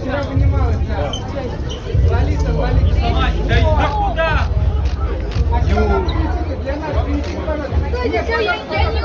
вчера вынималась, да. Лолита, Лолита. Да куда? А что нам кричите? Для нас кричите, пожалуйста. Я не